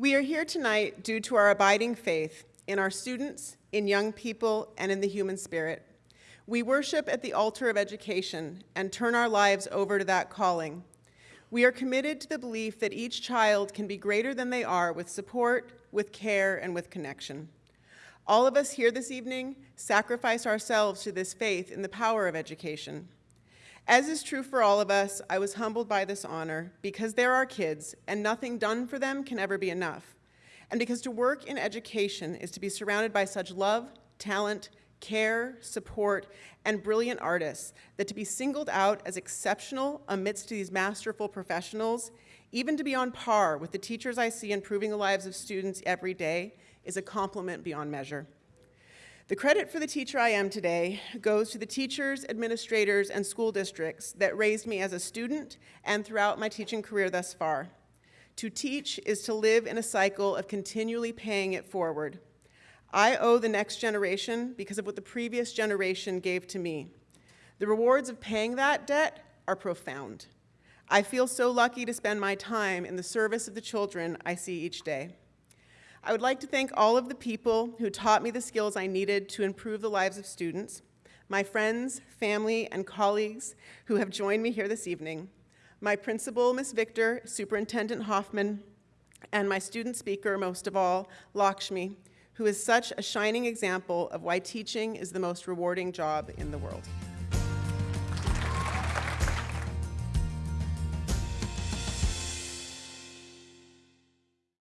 We are here tonight due to our abiding faith in our students, in young people, and in the human spirit. We worship at the altar of education and turn our lives over to that calling. We are committed to the belief that each child can be greater than they are with support, with care, and with connection. All of us here this evening sacrifice ourselves to this faith in the power of education. As is true for all of us, I was humbled by this honor because they're our kids and nothing done for them can ever be enough. And because to work in education is to be surrounded by such love, talent, care, support, and brilliant artists that to be singled out as exceptional amidst these masterful professionals, even to be on par with the teachers I see improving the lives of students every day, is a compliment beyond measure. The credit for the teacher I am today goes to the teachers, administrators, and school districts that raised me as a student and throughout my teaching career thus far. To teach is to live in a cycle of continually paying it forward. I owe the next generation because of what the previous generation gave to me. The rewards of paying that debt are profound. I feel so lucky to spend my time in the service of the children I see each day. I would like to thank all of the people who taught me the skills I needed to improve the lives of students, my friends, family, and colleagues who have joined me here this evening, my principal, Ms. Victor, Superintendent Hoffman, and my student speaker, most of all, Lakshmi, who is such a shining example of why teaching is the most rewarding job in the world.